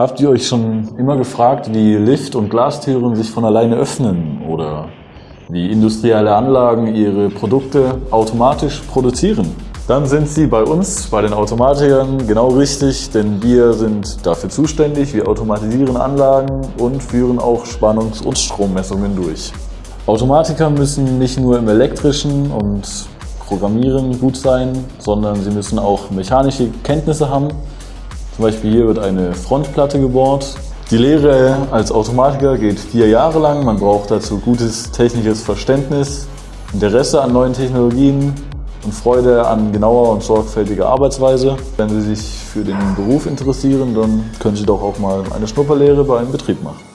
Habt ihr euch schon immer gefragt, wie Lift- und Glastüren sich von alleine öffnen oder wie industrielle Anlagen ihre Produkte automatisch produzieren? Dann sind Sie bei uns, bei den Automatikern, genau richtig, denn wir sind dafür zuständig. Wir automatisieren Anlagen und führen auch Spannungs- und Strommessungen durch. Automatiker müssen nicht nur im elektrischen und Programmieren gut sein, sondern sie müssen auch mechanische Kenntnisse haben, zum Beispiel hier wird eine Frontplatte gebohrt. Die Lehre als Automatiker geht vier Jahre lang. Man braucht dazu gutes technisches Verständnis, Interesse an neuen Technologien und Freude an genauer und sorgfältiger Arbeitsweise. Wenn Sie sich für den Beruf interessieren, dann können Sie doch auch mal eine Schnupperlehre bei einem Betrieb machen.